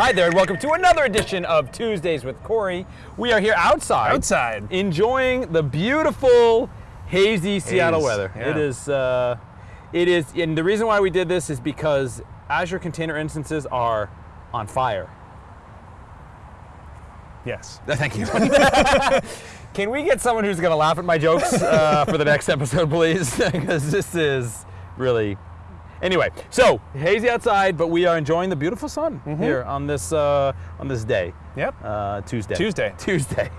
Hi there, and welcome to another edition of Tuesdays with Corey. We are here outside, Outside. enjoying the beautiful, hazy Seattle Haze, weather. yeah. It is, uh, it is, and the reason why we did this is because Azure container instances are on fire. Yes. Thank you. Can we get someone who's going to laugh at my jokes uh, for the next episode, please? Because this is really. Anyway, so hazy outside, but we are enjoying the beautiful sun here on this uh, on this day, Yep. uh, Tuesday. Tuesday. Tuesday.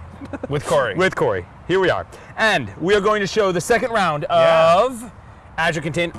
With Corey. With Corey. Here we are, and we are going to show the second round Yeah. of Azure Contain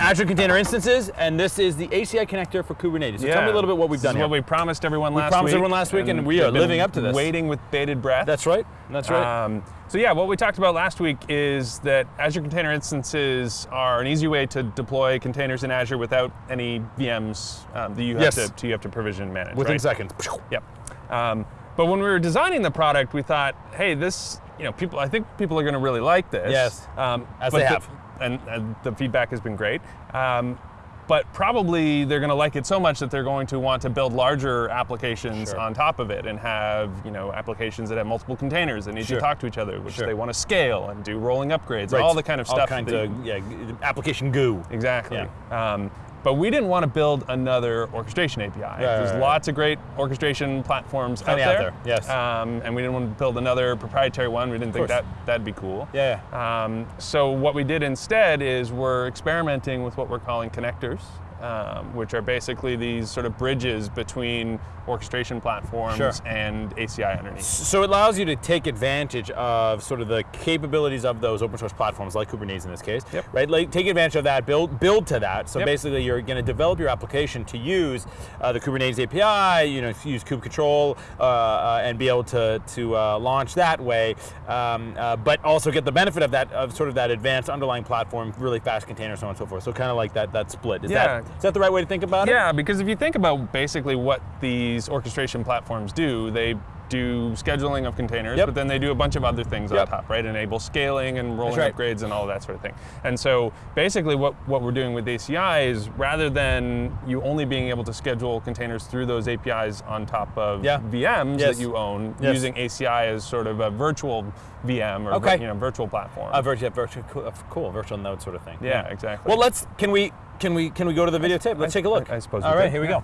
Azure Container Instances, and this is the ACI connector for Kubernetes. So yeah. tell me a little bit what we've This done is here. what we promised everyone last promised week. Promised everyone last week, and we are living up to this. Waiting with bated breath. That's right. That's right. Um, so yeah, what we talked about last week is that Azure Container Instances are an easy way to deploy containers in Azure without any VMs um, that you have Yes. to you have to provision and manage. Within right? seconds. Yep. Um, but when we were designing the product, we thought, hey, this, you know, people, I think people are going to really like this. Yes. Um, As they the- have. And, and the feedback has been great. Um, but probably they're going to like it so much that they're going to want to build larger applications Sure. on top of it and have, you know, applications that have multiple containers that need Sure. to talk to each other, which Sure. they want to scale and do rolling upgrades, Right. all the kind of All stuff. kinds that of yeah, application goo. Exactly. Um, but we didn't want to build another orchestration API. There's right, right. lots of great orchestration platforms out out there. there, yes. Um, and we didn't want to build another proprietary one. We didn't think course. that that'd be cool. Yeah. Um, so what we did instead is we're experimenting with what we're calling connectors, um, which are basically these sort of bridges between orchestration platforms Sure. and ACI underneath. So it allows you to take advantage of sort of the capabilities of those open source platforms, like Kubernetes in this case, Yep. right? Like take advantage of that, build build to that. So Yep. basically, you're going to develop your application to use uh, the Kubernetes API, you know, use kube control, uh, uh, and be able to to uh, launch that way, um, uh, but also get the benefit of that of sort of that advanced underlying platform, really fast containers, so on and so forth. So kind of like that that split. Is Yeah. that is that the right way to think about it? Yeah, because if you think about basically what these orchestration platforms do, they do scheduling of containers, Yep. but then they do a bunch of other things Yep. on top, right? Enable scaling and rolling right. upgrades and all that sort of thing. And so basically what, what we're doing with ACI is rather than you only being able to schedule containers through those APIs on top of Yeah. VMs Yes. that you own, Yes. using ACI as sort of a virtual VM or Okay. you know, virtual platform. A virtual, virtual, cool, cool virtual node sort of thing. yeah, exactly. Well, let's. Can we? Can we? Can we go to the videotape? Let's I- take a look. I- I suppose we All right, could, here we yeah.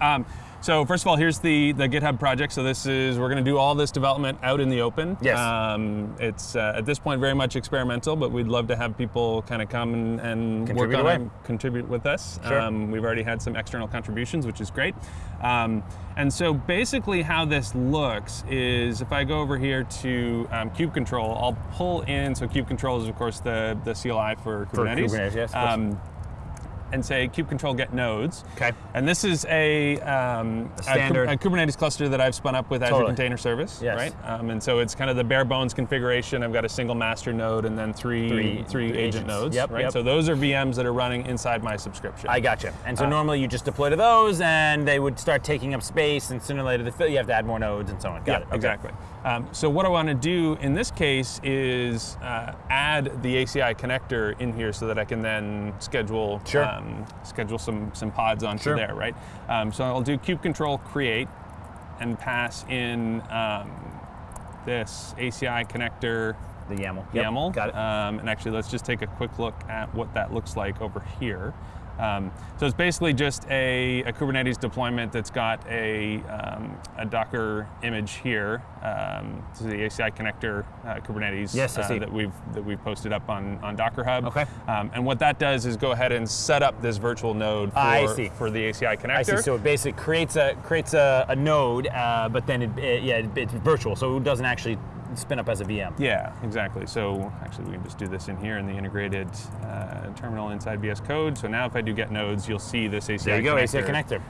go. Um, so first of all, here's the, the GitHub project. So this is, we're going to do all this development out in the open. Yes. Um, it's uh, at this point very much experimental, but we'd love to have people kind of come and, and Contribute work on away. it, contribute with us. Sure. Um, we've already had some external contributions, which is great. Um, and so basically how this looks is if I go over here to um, kube control, I'll pull in, so kube control is of course the, the CLI for For Kubernetes. Kubernetes, yes. Um, and say kube control get nodes. Okay. And this is a, um, a, standard- Kub- a Kubernetes cluster that I've spun up with Azure Container Service, Yes. right? Um, and so it's kind of the bare bones configuration. I've got a single master node and then three Three- three, three agent agents. nodes, Yep, right? yep. So those are VMs that are running inside my subscription. I gotcha. And Uh, so normally you just deploy to those, and they would start taking up space, and sooner or later you have to add more nodes and so on. Got yeah, it. Okay. exactly. Um, so what I want to do in this case is uh, add the ACI connector in here so that I can then schedule Sure. um, schedule some some pods onto Sure. there, right? Um, so I'll do kube control create and pass in um, this ACI connector The YAML. Yep, YAML. Got it. Um, and actually, let's just take a quick look at what that looks like over here. Um, so it's basically just a, a Kubernetes deployment that's got a, um, a Docker image here. Um, this is the ACI connector uh, Kubernetes Yes, uh, that we've that we've posted up on, on Docker Hub. Okay. Um, and what that does is go ahead and set up this virtual node for, for the ACI connector. I see. So it basically creates a creates a, a node, uh, but then it, it- yeah, it- it's virtual, so it doesn't actually spin up as a VM. Yeah, exactly. So actually, we can just do this in here in the integrated uh, terminal inside VS Code. So now if I do get nodes, you'll see this ACI There you go, connector ACI connector.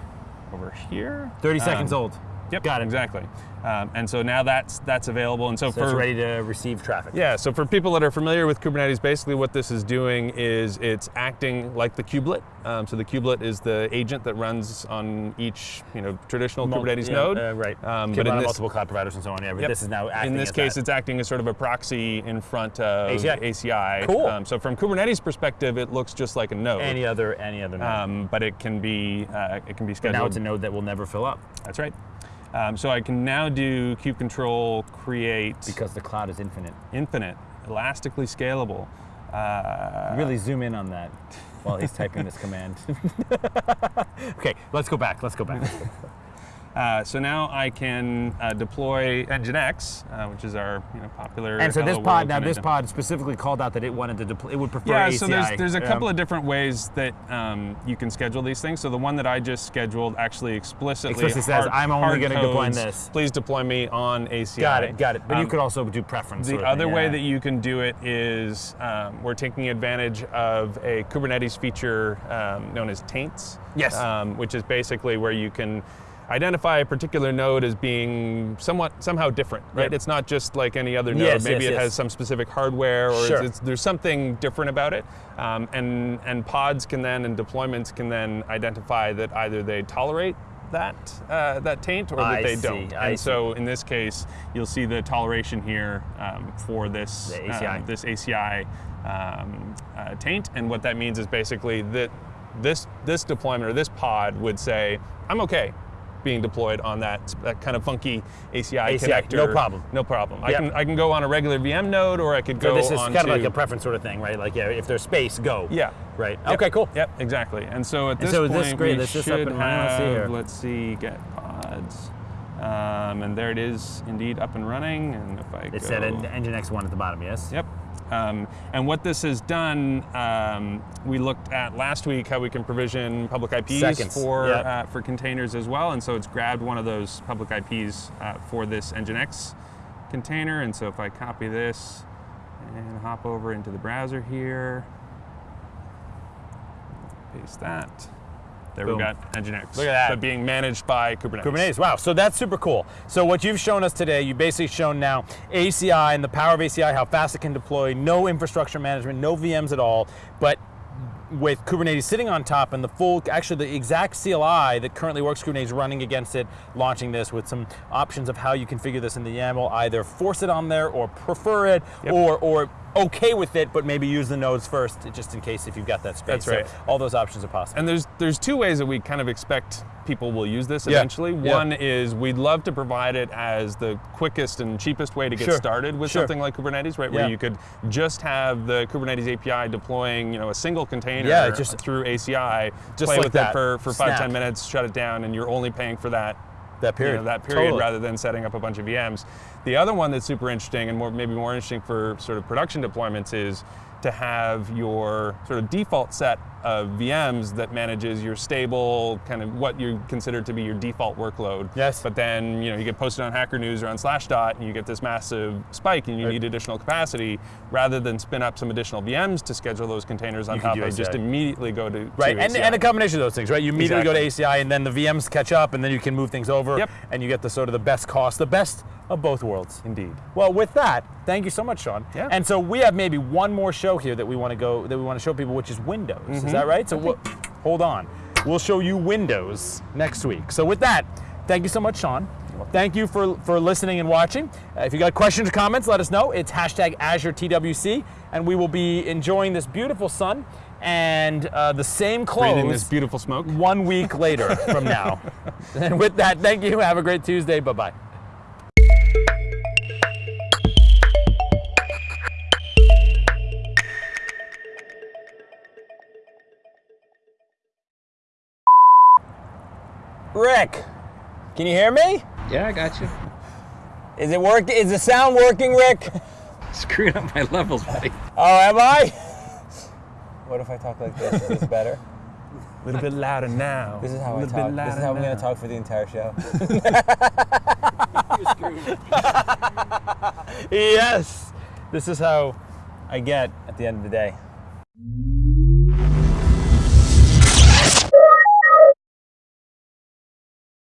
over here. 30 Um, seconds old. Yep, Got it. exactly. Um, and so now that's that's available. And so, So for it's ready to receive traffic. yeah, so for people that are familiar with Kubernetes, basically what this is doing is it's acting like the kubelet. Um, so the kubelet is the agent that runs on each you know traditional Mul- Kubernetes yeah, node. uh, right. Um, but in this, multiple cloud providers and so on. Yeah, but Yep. this is now acting in this as case, that. it's acting as sort of a proxy in front of ACI. ACI. Cool. Um, so from Kubernetes perspective, it looks just like a node. any other any other node. um, but it can be uh, it can be but scheduled. now it's a node that will never fill up That's right. Um, so I can now do kube control create because the cloud is infinite. infinite, elastically scalable. Uh, really zoom in on that while he's typing this command. okay, let's go back. Let's go back. Uh, so now I can uh, deploy Nginx, uh, which is our you know, popular. And so this pod, now this pod specifically called out that it wanted to deploy. It would prefer Yeah, ACI. so there's there's a Yeah. couple of different ways that um, you can schedule these things. So the one that I just scheduled actually explicitly, Explicitly says, hard- "I'm only gonna deploy codes, this." Please deploy me on ACI. Got it, got it. But you Um, could also do preference. The other thing, way yeah. that you can do it is um, we're taking advantage of a Kubernetes feature um, known as taints. Yes. Um, which is basically where you can identify a particular node as being somewhat somehow different, right? Yep. It's not just like any other node. Yes, Maybe yes, it yes. has some specific hardware, or Sure. it's, it's, there's something different about it. Um, and and pods can then and deployments can then identify that either they tolerate that uh, that taint or that I they see, don't. I and so in this case, you'll see the toleration here um, for this The ACI. um, this ACI um, uh, taint, and what that means is basically that this this deployment or this pod would say, "I'm okay." Being deployed on that, that kind of funky ACI, ACI, connector. no problem. No problem. I can I can go on a regular VM node, or I could So go this is kind of like a preference sort of thing, right? Like, yeah, if there's space, go. yeah. Right. Yep. Okay, cool. Yep, exactly. And so at And this so point, this great, we this is up should and. Let's see here. let's see, get pods. Um, and there it is, indeed up and running. And if I It go, said en- Nginx one at the bottom, yes? Yep. Um, and what this has done, um, we looked at last week how we can provision public IPs Seconds, for yep. uh, for containers as well. And so it's grabbed one of those public IPs uh, for this Nginx container. And so if I copy this and hop over into the browser here, paste that. There Boom. we've got Nginx. Look at that. But being managed by Kubernetes. Kubernetes. Wow. So that's super cool. So what you've shown us today, you've basically shown now ACI and the power of ACI, how fast it can deploy, no infrastructure management, no VMs at all, but with Kubernetes sitting on top and the full, actually the exact CLI that currently works Kubernetes running against it, launching this with some options of how you configure this in the YAML, either force it on there or prefer it, Yep. or or okay with it, but maybe use the nodes first, just in case if you've got that space. That's So right. all those options are possible. And there's there's two ways that we kind of expect people will use this Yeah. eventually. Yeah. One is we'd love to provide it as the quickest and cheapest way to get Sure. started with Sure. something like Kubernetes, right? Where you could just have the Kubernetes API deploying, you know, a single container Yeah, just- through ACI, just play like with that. it for, for five, ten minutes, shut it down, and you're only paying for that that you period. know, that period Totally. rather than setting up a bunch of VMs. The other one that's super interesting and more, maybe more interesting for sort of production deployments is to have your sort of default set of VMs that manages your stable, kind of what you consider to be your default workload. Yes. But then you know you get posted on Hacker News or on Slashdot, and you get this massive spike, and you Right. need additional capacity. Rather than spin up some additional VMs to schedule those containers on You top of, just immediately go to Right, to and, ACI. and a combination of those things, right? You immediately go to Exactly. ACI, and then the VMs catch up, and then you can move things over, Yep. and you get the sort of the best cost, the best of both worlds. Indeed. Well, with that, thank you so much, Sean. Yeah. And so we have maybe one more show here that we want to go that we want to show people, which is Windows. Mm-hmm. Is that right? So we'll, hold on, we'll show you Windows next week. So with that, thank you so much, Sean. Thank you for, for listening and watching. Uh, if you got questions or comments, let us know. It's hashtag AzureTWC, and we will be enjoying this beautiful sun and uh, the same clothes Breathing this beautiful smoke. one week later from now. and with that, thank you. Have a great Tuesday. Bye bye. Rick, can you hear me? Yeah, I got you. Is it work? Is the sound working, Rick? Screwing up my levels, buddy. Oh, am I? What if I talk like this? Is this better? A little bit louder now. This is how I talk. This is how I'm going to talk for the entire show. yes. This is how I get at the end of the day.